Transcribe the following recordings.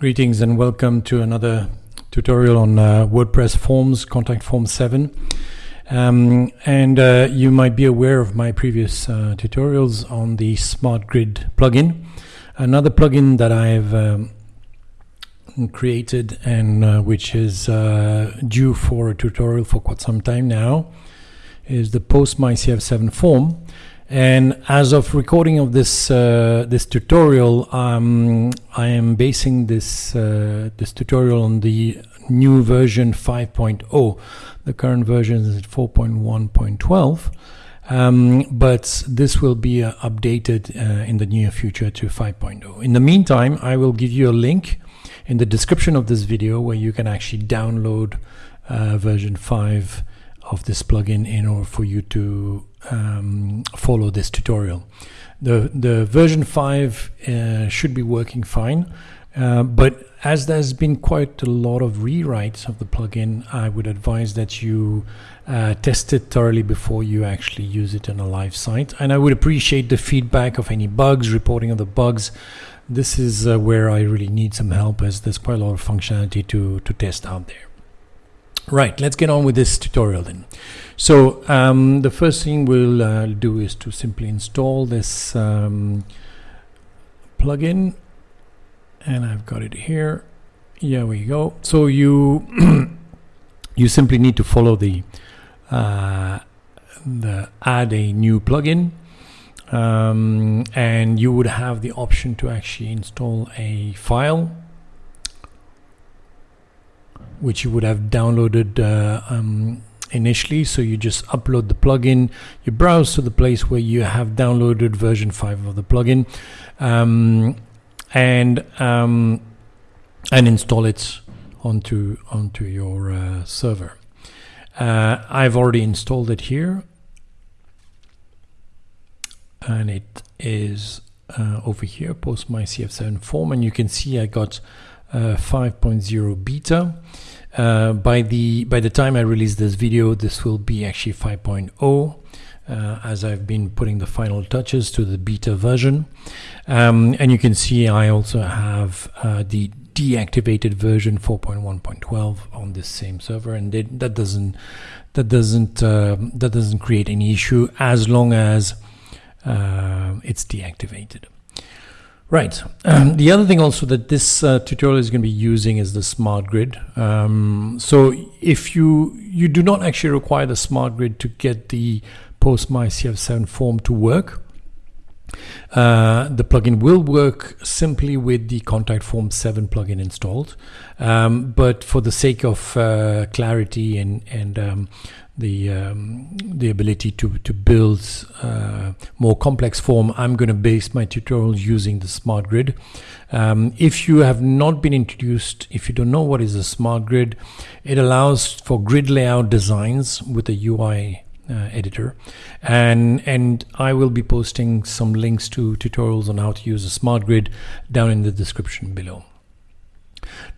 Greetings and welcome to another tutorial on uh, WordPress forms, contact form 7. Um, and uh, you might be aware of my previous uh, tutorials on the Smart Grid plugin. Another plugin that I've um, created and uh, which is uh, due for a tutorial for quite some time now is the Post My CF7 form. And as of recording of this uh, this tutorial, um, I am basing this uh, this tutorial on the new version 5.0. The current version is 4.1.12, um, but this will be uh, updated uh, in the near future to 5.0. In the meantime, I will give you a link in the description of this video where you can actually download uh, version 5 of this plugin in order for you to um, follow this tutorial. The, the version 5 uh, should be working fine, uh, but as there's been quite a lot of rewrites of the plugin, I would advise that you uh, test it thoroughly before you actually use it on a live site. And I would appreciate the feedback of any bugs, reporting of the bugs. This is uh, where I really need some help as there's quite a lot of functionality to, to test out there. Right, let's get on with this tutorial then. So um, the first thing we'll uh, do is to simply install this um, plugin and I've got it here. Here we go. So you you simply need to follow the uh, the add a new plugin um, and you would have the option to actually install a file which you would have downloaded uh, um, initially. So you just upload the plugin. You browse to the place where you have downloaded version 5 of the plugin um, and um, and install it onto onto your uh, server. Uh, I've already installed it here. And it is uh, over here post my cf7 form. And you can see I got 5.0 beta uh, by the by the time I release this video, this will be actually 5.0. Uh, as I've been putting the final touches to the beta version. Um, and you can see I also have uh, the deactivated version 4.1.12 on this same server, and that doesn't that doesn't uh, that doesn't create any issue as long as uh, it's deactivated. Right. Um, the other thing also that this uh, tutorial is going to be using is the smart grid. Um, so if you you do not actually require the smart grid to get the post MyCF7 form to work, uh, the plugin will work simply with the contact form 7 plugin installed. Um, but for the sake of uh, clarity and, and um, the um, the ability to to build uh, more complex form, I'm going to base my tutorial using the smart grid. Um, if you have not been introduced, if you don't know what is a smart grid, it allows for grid layout designs with a UI uh, editor and and I will be posting some links to tutorials on how to use a smart grid down in the description below.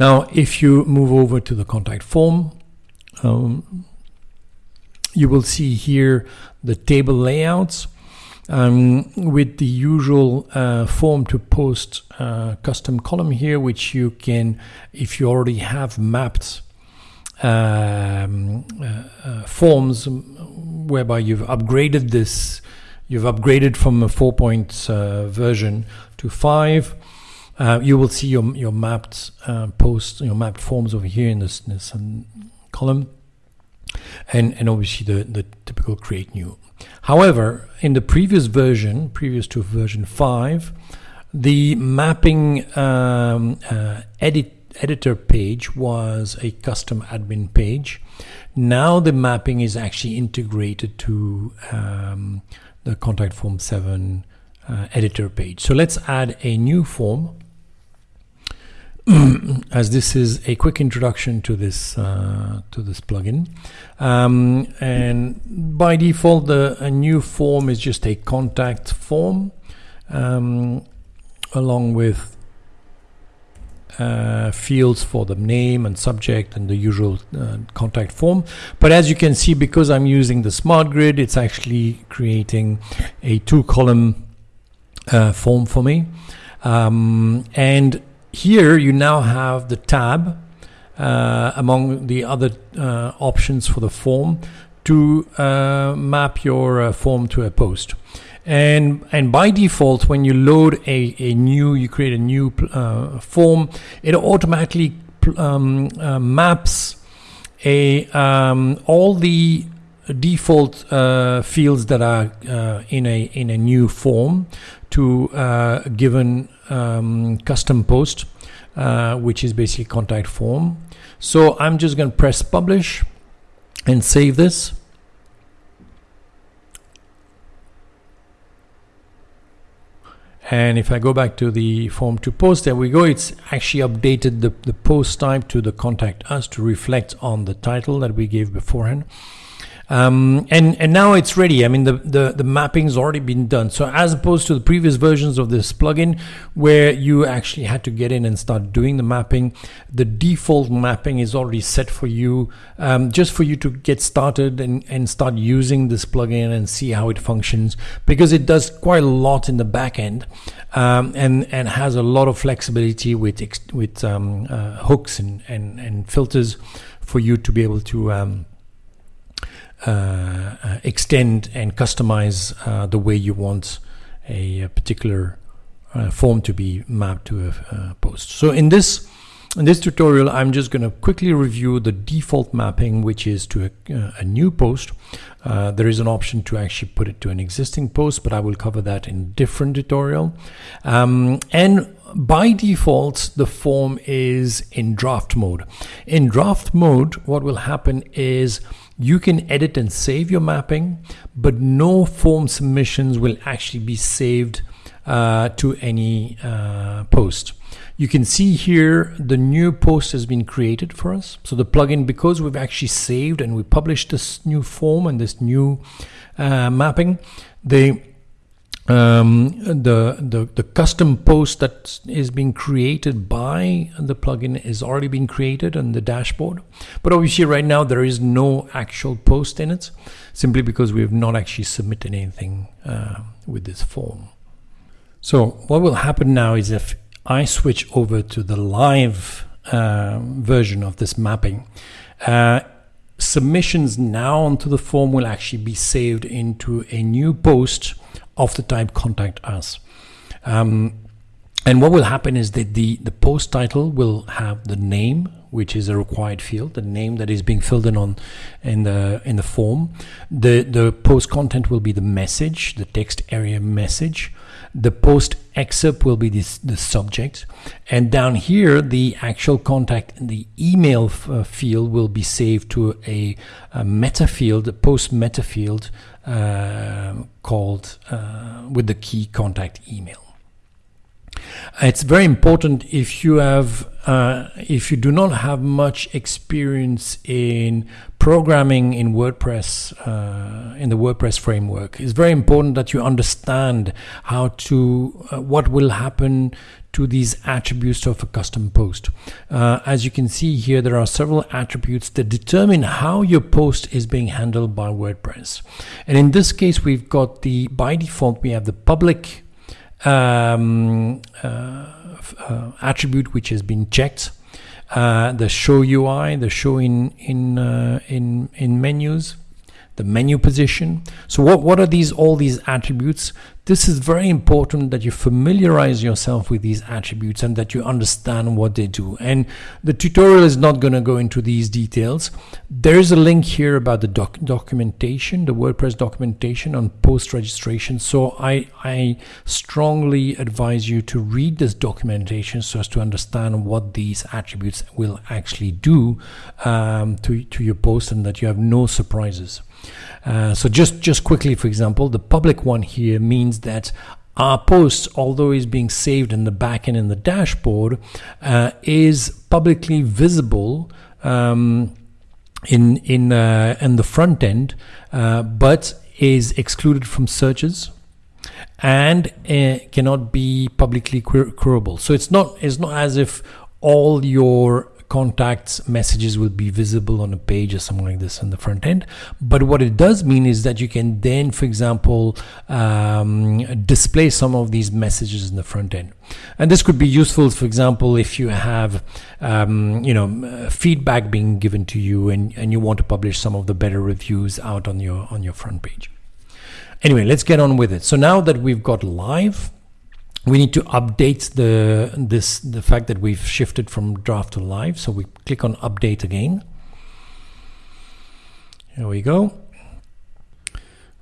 Now if you move over to the contact form um, you will see here the table layouts um, with the usual uh, form to post uh, custom column here which you can if you already have mapped um, uh, uh forms whereby you've upgraded this you've upgraded from a 4 point uh, version to 5 uh, you will see your, your mapped post your mapped forms over here in this, this um, column and, and obviously the, the typical create new. However, in the previous version, previous to version 5, the mapping um, uh, edit editor page was a custom admin page. Now the mapping is actually integrated to um, the contact form 7 uh, editor page. So let's add a new form as this is a quick introduction to this uh, to this plugin. Um, and by default the a new form is just a contact form um, along with uh, fields for the name and subject and the usual uh, contact form. But as you can see because I'm using the smart grid it's actually creating a two column uh, form for me. Um, and here you now have the tab uh, among the other uh, options for the form to uh, map your uh, form to a post. And, and by default, when you load a, a new, you create a new uh, form, it automatically um, uh, maps a um, all the default uh, fields that are uh, in a in a new form to uh, a given um, custom post, uh, which is basically contact form. So I'm just going to press publish and save this. And if I go back to the form to post, there we go. It's actually updated the, the post type to the contact us to reflect on the title that we gave beforehand. Um, and and now it's ready. I mean, the, the the mapping's already been done. So as opposed to the previous versions of this plugin, where you actually had to get in and start doing the mapping, the default mapping is already set for you, um, just for you to get started and and start using this plugin and see how it functions because it does quite a lot in the back end. Um, and and has a lot of flexibility with with um, uh, hooks and, and and filters for you to be able to um, Uh, uh, extend and customize uh, the way you want a particular uh, form to be mapped to a, post. So in this in this tutorial, I'm just going to quickly review the default mapping, which is to a, uh, a new post. Uh, there is an option to actually put it to an existing post, but I will cover that in a different tutorial. Um, and by default, the form is in draft mode. In draft mode, what will happen is you can edit and save your mapping, but no form submissions will actually be saved uh, to any uh, post. You can see here the new post has been created for us. So the plugin, because we've actually saved and we published this new form and this new uh, mapping, they um, the, the, the custom post that is being created by the plugin is already being created on the dashboard. But obviously right now there is no actual post in it, simply because we have not actually submitted anything uh, with this form. So what will happen now is if I switch over to the live uh, version of this mapping, uh, submissions now onto the form will actually be saved into a new post of the type contact us. Um, and what will happen is that the, the post title will have the name, which is a required field, the name that is being filled in on in the in the form. The the post content will be the message, the text area message. The post excerpt will be this, the subject, and down here the actual contact the email uh, field will be saved to a, a meta field, a post meta field uh, called uh, with the key contact email. It's very important if you have uh, if you do not have much experience in programming in WordPress uh, in the WordPress framework. It's very important that you understand how to uh, what will happen to these attributes of a custom post. Uh, as you can see here, there are several attributes that determine how your post is being handled by WordPress. And in this case, we've got the by default we have the public um, uh, uh, attribute which has been checked. Uh, the show UI, the show in in in in menus, the menu position. So what what are these all these attributes? This is very important that you familiarize yourself with these attributes and that you understand what they do. And the tutorial is not going to go into these details. There is a link here about the doc documentation, the WordPress documentation on post registration. So I, I strongly advise you to read this documentation so as to understand what these attributes will actually do um, to, to your post and that you have no surprises. Uh, so just just quickly, for example, the public one here means that our post, although is being saved in the backend in the dashboard, uh, is publicly visible um, in in uh, in the front end, uh, but is excluded from searches and uh, cannot be publicly queryable. So it's not it's not as if all your contacts messages will be visible on a page or something like this on the front end. But what it does mean is that you can then, for example, um, display some of these messages in the front end. And this could be useful, for example, if you have, um, you know, feedback being given to you and, and you want to publish some of the better reviews out on your on your front page. Anyway, let's get on with it. So now that we've got live, we need to update the this the fact that we've shifted from draft to live. So we click on update again. Here we go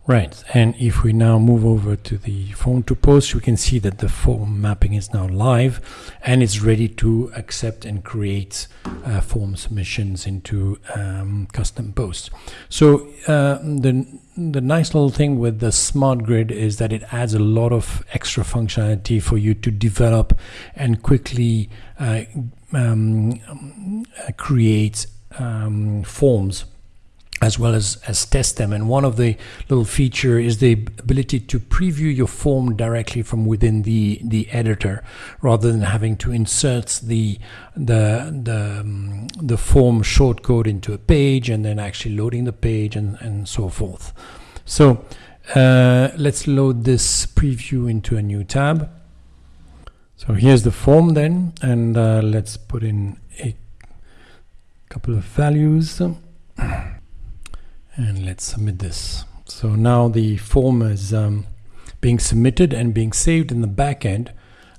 right and if we now move over to the form to post we can see that the form mapping is now live and it's ready to accept and create uh, form submissions into um, custom posts. So uh, the the nice little thing with the smart grid is that it adds a lot of extra functionality for you to develop and quickly uh, um, create um, forms as well as, as test them. And one of the little feature is the ability to preview your form directly from within the, the editor rather than having to insert the, the, the, um, the form shortcode into a page and then actually loading the page and, and so forth. So uh, let's load this preview into a new tab. So here's the form then, and uh, let's put in a couple of values and let's submit this. So now the form is um, being submitted and being saved in the backend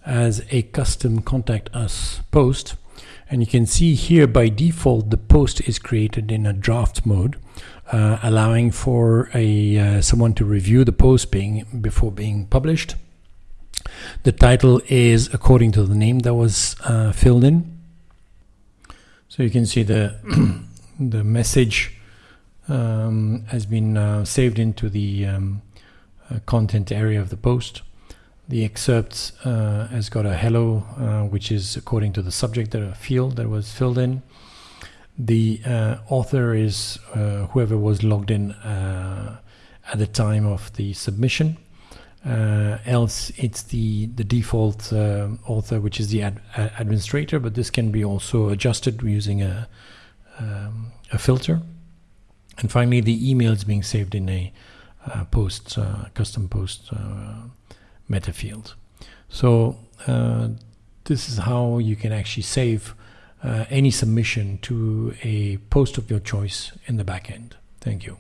as a custom contact us post. And you can see here by default, the post is created in a draft mode, uh, allowing for a uh, someone to review the post being before being published. The title is according to the name that was uh, filled in. So you can see the the message um, has been uh, saved into the um, uh, content area of the post. The excerpt uh, has got a hello, uh, which is according to the subject that field that was filled in. The uh, author is uh, whoever was logged in at the time of the submission. else, it's the the default author, which is the ad administrator, but this can be also adjusted using a um, a filter. And finally, the email is being saved in a uh, post, uh, custom post uh, meta field. So uh, this is how you can actually save uh, any submission to a post of your choice in the backend. Thank you.